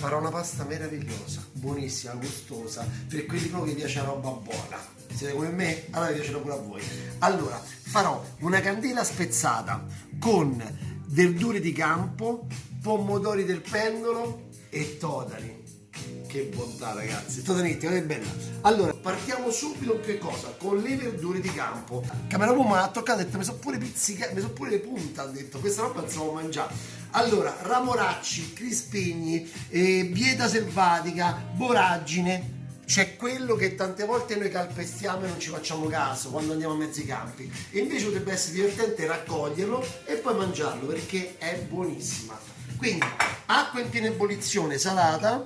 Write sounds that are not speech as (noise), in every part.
farò una pasta meravigliosa, buonissima, gustosa, per quelli proprio che piace la roba buona. Siete come me? Allora vi piacerà pure a voi. Allora, farò una candela spezzata con verdure di campo, pomodori del pendolo e totani. Che bontà ragazzi, totanetti, guardate bella. Allora, partiamo subito con che cosa? Con le verdure di campo. Cameraman mi ha toccato ha detto, mi sono pure pizzicate, mi sono pure le punte, ha detto, questa roba non può mangiare. Allora, ramoracci, crispigni, eh, bieta selvatica, boragine, c'è quello che tante volte noi calpestiamo e non ci facciamo caso quando andiamo a mezzi campi e invece potrebbe essere divertente raccoglierlo e poi mangiarlo perché è buonissima quindi acqua in piena ebollizione salata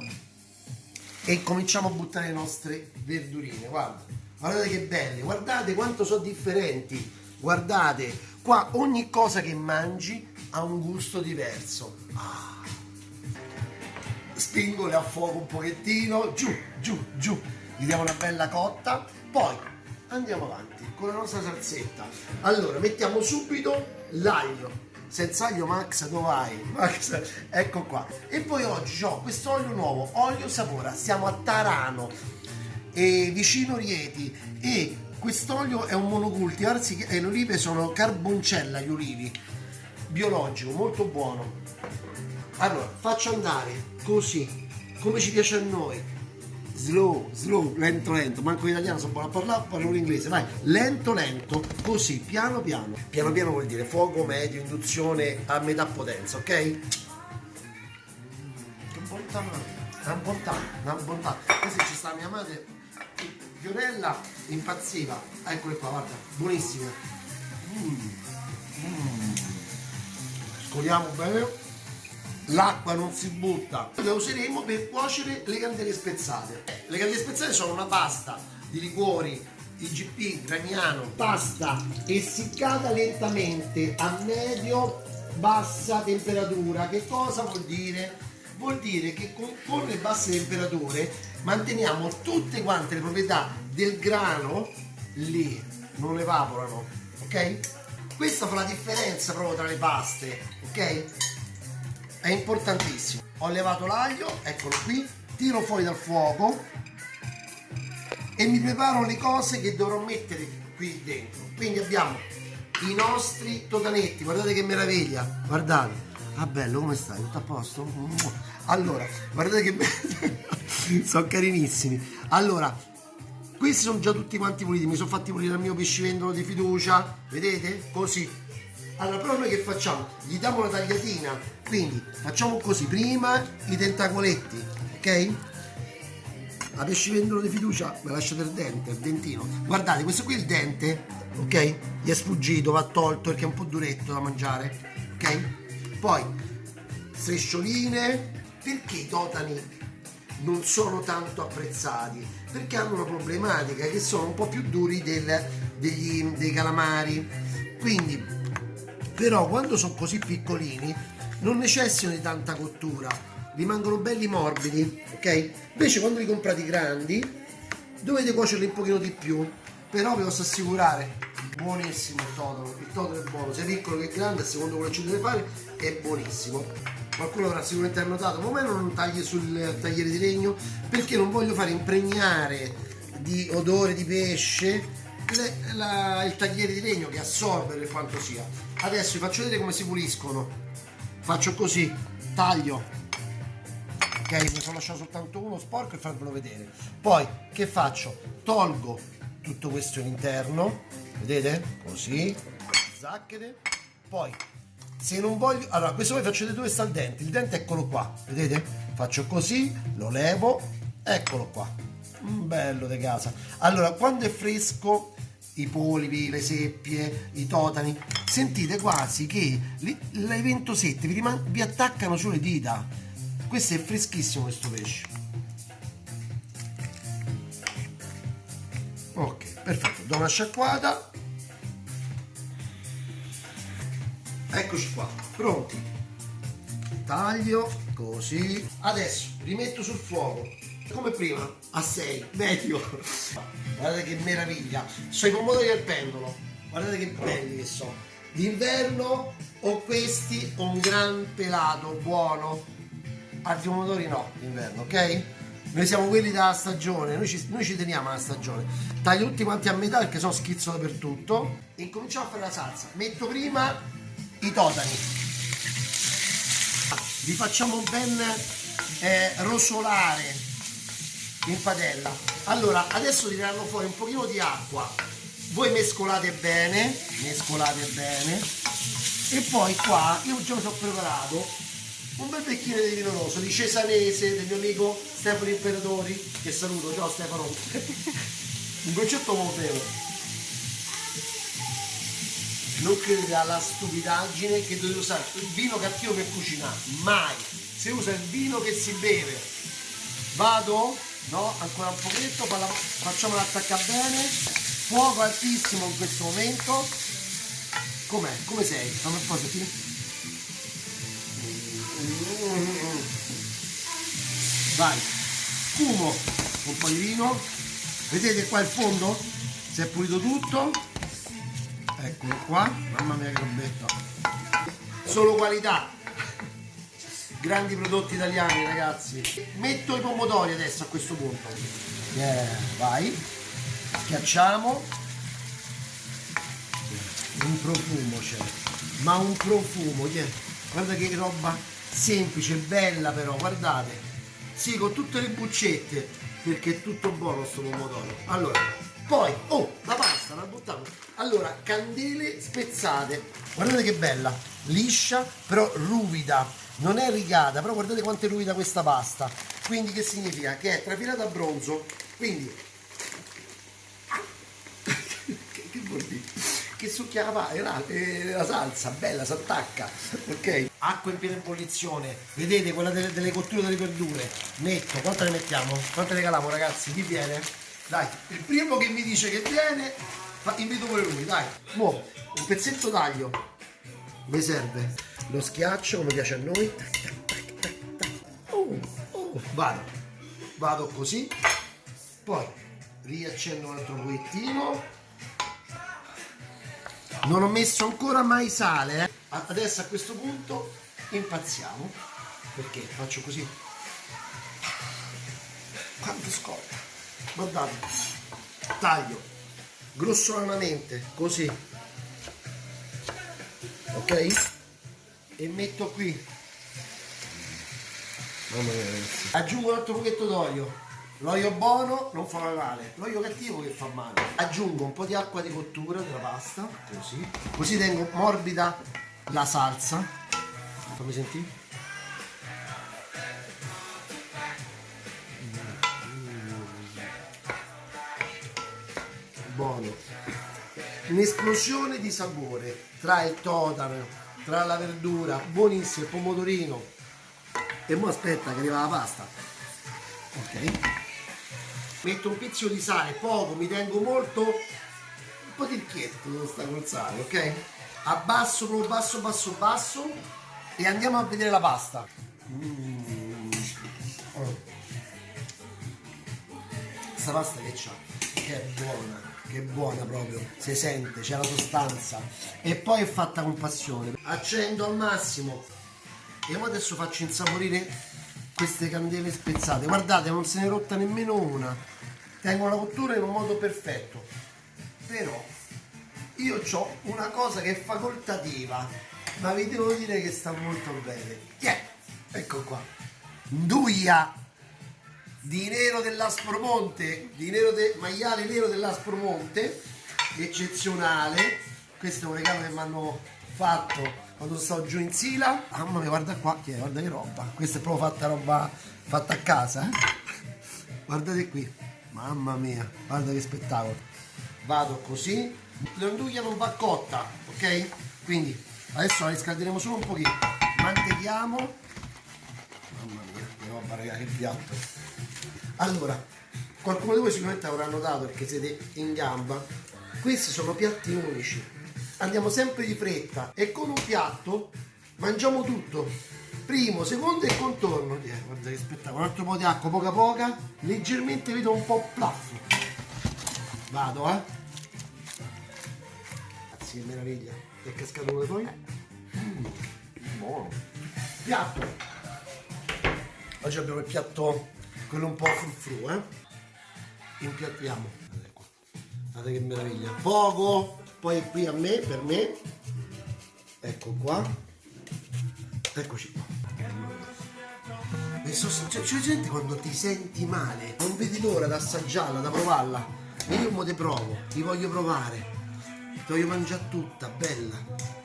e cominciamo a buttare le nostre verdurine guarda. Guardate che belle guardate quanto sono differenti. Guardate qua ogni cosa che mangi ha un gusto diverso. Ah. spingole a fuoco un pochettino giù giù giù. Gli diamo una bella cotta poi andiamo avanti con la nostra salsetta. Allora mettiamo subito l'aglio senza aglio Max dove vai? (laughs) Max ecco qua. E poi oggi ho questo olio nuovo olio sapora siamo a Tarano e vicino Rieti. E quest'olio è un monocultivar e le olive sono carboncella gli olivi. Biologico molto buono. Allora faccio andare così come ci piace a noi slow, slow, lento, lento, manco l'italiano sono buono a parlare, parlo l'inglese, vai, lento, lento, così, piano, piano. Piano, piano vuol dire fuoco medio, induzione a metà potenza, ok? Che bontà, una bontà, una bontà. Questa ci sta mia madre, Fiorella, impazziva, eccole qua, guarda, buonissime. Mm. Mm. Scoliamo bene l'acqua non si butta la useremo per cuocere le candele spezzate le candele spezzate sono una pasta di liquori IGP, graniano, pasta essiccata lentamente a medio bassa temperatura che cosa vuol dire? vuol dire che con, con le basse temperature manteniamo tutte quante le proprietà del grano lì non evaporano ok? questa fa la differenza proprio tra le paste ok? È importantissimo. Ho levato l'aglio eccolo qui tiro fuori dal fuoco e mi preparo le cose che dovrò mettere qui dentro. Quindi abbiamo i nostri totanetti guardate che meraviglia. Guardate ah bello come stai? Tutto a posto? Allora guardate che bello. (laughs) Sono carinissimi. Allora questi sono già tutti quanti puliti. Mi sono fatti pulire il mio pescivendolo di fiducia. Vedete? Così allora però noi che facciamo? Gli diamo una tagliatina, quindi facciamo così, prima i tentacoletti, ok? La pescivendolo di fiducia me lasciate il dente, il dentino. Guardate, questo qui è il dente, ok? Gli è sfuggito, va tolto perché è un po' duretto da mangiare, ok? Poi, striscioline, perché i totani non sono tanto apprezzati? Perché hanno una problematica che sono un po' più duri del, degli, dei calamari. Quindi però quando sono così piccolini non necessitano di tanta cottura rimangono belli morbidi ok? Invece quando li comprate grandi dovete cuocerli un pochino di più. Però vi posso assicurare buonissimo il totolo il totolo è buono sia piccolo che grande secondo quello che ci deve fare è buonissimo. Qualcuno avrà sicuramente notato ma a me non tagli sul tagliere di legno? Perché non voglio fare impregnare di odore di pesce le, la, il tagliere di legno che assorbe per quanto sia. Adesso vi faccio vedere come si puliscono. Faccio così taglio. Ok mi sono lasciato soltanto uno sporco e farvelo vedere. Poi che faccio? Tolgo tutto questo all'interno vedete? Così zacchete poi se non voglio allora questo poi faccio vedere dove sta il dente. Il dente eccolo qua vedete? Faccio così lo levo eccolo qua. Bello di casa. Allora quando è fresco i polipi, le seppie, i totani, sentite quasi che le ventosette vi, vi attaccano sulle dita. Questo è freschissimo questo pesce. Ok, perfetto, do una sciacquata. Eccoci qua, pronti. Taglio, così. Adesso rimetto sul fuoco come prima a 6 medio guardate che meraviglia sono i pomodori al pendolo guardate che belli che sono d'inverno o questi un gran pelato buono altri pomodori no d'inverno, ok? Noi siamo quelli della stagione, noi ci, noi ci teniamo alla stagione. Taglio tutti quanti a metà perché sono schizzo dappertutto. E cominciamo a fare la salsa. Metto prima i totani. Li facciamo ben eh, rosolare in padella. Allora, adesso tireranno fuori un pochino di acqua. Voi mescolate bene, mescolate bene. E poi qua io già mi sono preparato un bel bicchiere di vino rosso di Cesanese del mio amico Stefano Imperatori che saluto, ciao Stefano (laughs) un concetto molto vero non credete alla stupidaggine che dovete usare il vino cattivo per cucinare mai si usa il vino che si beve vado no ancora un pochetto facciamolo attaccare bene. Fuoco altissimo in questo momento. Com'è? come sei? fammi un po' sentire vai. Spumo un po' di vino vedete qua il fondo? Si è pulito tutto. Eccolo qua. Mamma mia che robetto solo qualità grandi prodotti italiani ragazzi metto i pomodori adesso a questo punto yeah, vai schiacciamo un profumo c'è ma un profumo yeah. guarda che roba semplice bella però guardate sì, con tutte le buccette, perché è tutto buono sto pomodoro. Allora, poi, oh, la pasta, la buttiamo. Allora, candele spezzate. Guardate che bella, liscia, però ruvida. Non è rigata, però guardate quanto è ruvida questa pasta. Quindi che significa? Che è trafilata a bronzo. Quindi (laughs) che succhia la, la, eh, la salsa, bella, si attacca, ok? Acqua in piena ebollizione, vedete quella delle, delle cotture delle verdure, metto, quante ne mettiamo? Quante ne caliamo ragazzi? Chi viene? Dai, il primo che mi dice che viene, invito pure lui, dai. Mo, un pezzetto d'aglio, mi serve, lo schiaccio come piace a noi, oh, oh, vado, vado così, poi riaccendo un altro pochettino, non ho messo ancora mai sale eh. adesso a questo punto impazziamo perché faccio così. Quanto scotta guardate. Taglio grossolanamente così. Ok e metto qui aggiungo un altro pochetto d'olio L'olio buono non fa male, l'olio cattivo che fa male. Aggiungo un po' di acqua di cottura della pasta, così. Così tengo morbida la salsa. Fammi sentire. Buono. Un'esplosione di sapore tra il totano, tra la verdura, buonissimo, il pomodorino. E mo aspetta che arriva la pasta. Ok metto un pizzico di sale, poco, mi tengo molto, un po' di ricchietto stare col sale, ok? Abbasso, proprio basso, basso, basso e andiamo a vedere la pasta. Mm. Oh. Questa pasta che c'ha? Che è buona, che è buona proprio, si sente, c'è la sostanza. E poi è fatta con passione. Accendo al massimo. E adesso faccio insaporire queste candele spezzate. Guardate non se ne è rotta nemmeno una. Tengo la cottura in un modo perfetto. Però io ho una cosa che è facoltativa ma vi devo dire che sta molto bene. Yeah. ecco qua. Nduia di nero dell'Aspromonte di nero de, maiale nero dell'Aspromonte eccezionale. Questo è un regalo che mi hanno fatto quando sto giù in Sila. Mamma mia guarda qua guarda che roba. Questa è proprio fatta roba fatta a casa eh? guardate qui. Mamma mia guarda che spettacolo. Vado così. L'anduglia non va cotta ok? Quindi adesso la riscalderemo solo un pochino. Mantechiamo mamma mia che roba raga che piatto allora qualcuno di voi sicuramente avrà notato perché siete in gamba. Questi sono piatti unici. Andiamo sempre di fretta e con un piatto mangiamo tutto. Primo, secondo e contorno. Eh, guarda che spettacolo, un altro po' di acqua poca poca. Leggermente vedo un po' plaffo. Vado eh. Grazie che meraviglia. È cascato come poi mm, buono. Piatto. Oggi abbiamo il piatto, quello un po' frufru, eh? Impiattiamo. Guardate qua. Guardate che meraviglia. Poco, poi qui a me, per me. Ecco qua. Eccoci qua. Cioè, c'è gente quando ti senti male, non vedi l'ora da assaggiarla, da provarla. Io mo te provo, ti voglio provare. Ti voglio mangiare tutta, bella.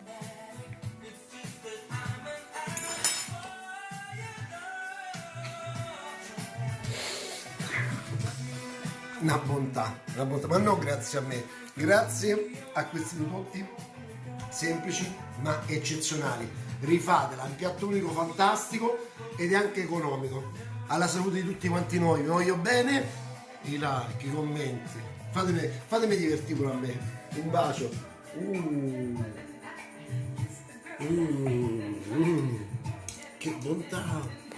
Una bontà, una bontà, ma non grazie a me, grazie a questi prodotti semplici ma eccezionali. Rifatela, è un piatto unico fantastico ed è anche economico. Alla salute di tutti quanti noi, vi voglio bene, i like, i commenti, fatemi, fatemi divertire pure a me. Un bacio. Uh. Mm, mm. Che bontà!